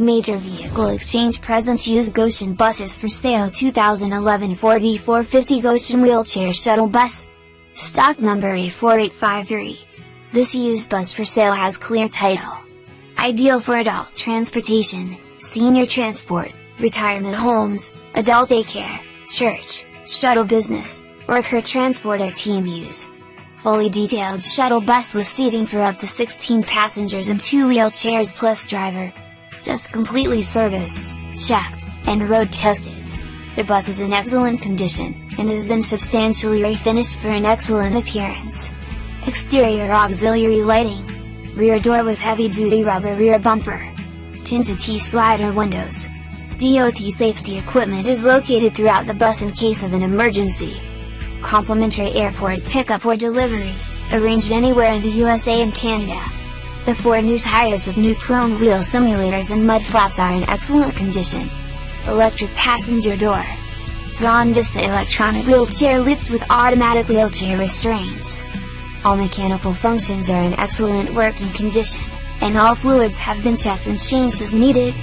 Major Vehicle Exchange presents used Goshen buses for sale 2011 Ford E450 Goshen Wheelchair Shuttle Bus. Stock number A4853. This used bus for sale has clear title. Ideal for adult transportation, senior transport, retirement homes, adult daycare, church, shuttle business, worker transport or team use. Fully detailed shuttle bus with seating for up to 16 passengers and 2 wheelchairs plus driver just completely serviced, checked, and road tested. The bus is in excellent condition, and has been substantially refinished for an excellent appearance. Exterior auxiliary lighting. Rear door with heavy-duty rubber rear bumper. Tinted T-slider windows. DOT safety equipment is located throughout the bus in case of an emergency. Complimentary airport pickup or delivery, arranged anywhere in the USA and Canada. The four new tires with new chrome wheel simulators and mud flaps are in excellent condition. Electric passenger door. Braun Vista electronic wheelchair lift with automatic wheelchair restraints. All mechanical functions are in excellent working condition, and all fluids have been checked and changed as needed.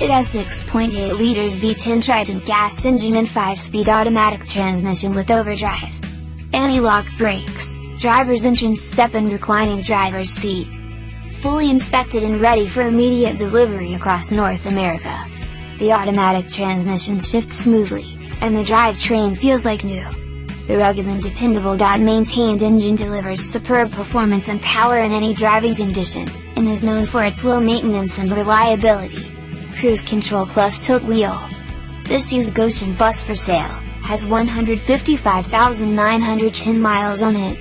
It has 6.8 liters V10 Triton gas engine and 5-speed automatic transmission with overdrive. Anti-lock brakes, driver's entrance step and reclining driver's seat fully inspected and ready for immediate delivery across North America. The automatic transmission shifts smoothly, and the drivetrain feels like new. The rugged and dependable maintained engine delivers superb performance and power in any driving condition, and is known for its low maintenance and reliability. Cruise Control Plus Tilt Wheel. This used Goshen bus for sale, has 155,910 miles on it.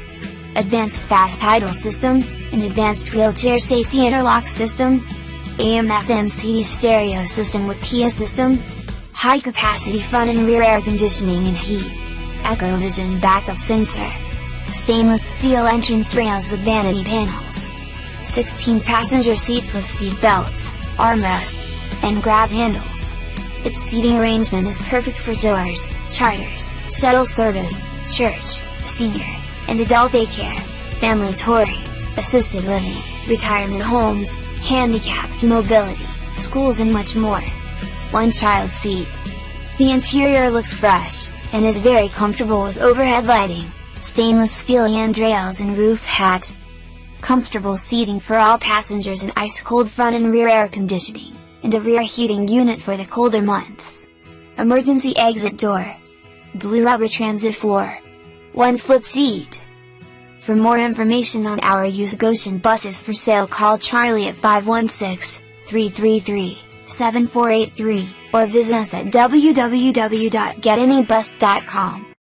Advanced Fast Idle System, an advanced wheelchair safety interlock system, AM FM CD stereo system with PA system, high capacity front and rear air conditioning and heat, Echovision backup sensor, stainless steel entrance rails with vanity panels, 16 passenger seats with seat belts, armrests, and grab handles. Its seating arrangement is perfect for tours, charters, shuttle service, church, senior, and adult daycare, family touring assisted living, retirement homes, handicapped mobility, schools and much more. One child seat. The interior looks fresh, and is very comfortable with overhead lighting, stainless steel handrails and roof hatch. Comfortable seating for all passengers and ice-cold front and rear air conditioning, and a rear heating unit for the colder months. Emergency exit door. Blue rubber transit floor. One flip seat. For more information on our used Goshen buses for sale call Charlie at 516-333-7483, or visit us at www.getanybus.com.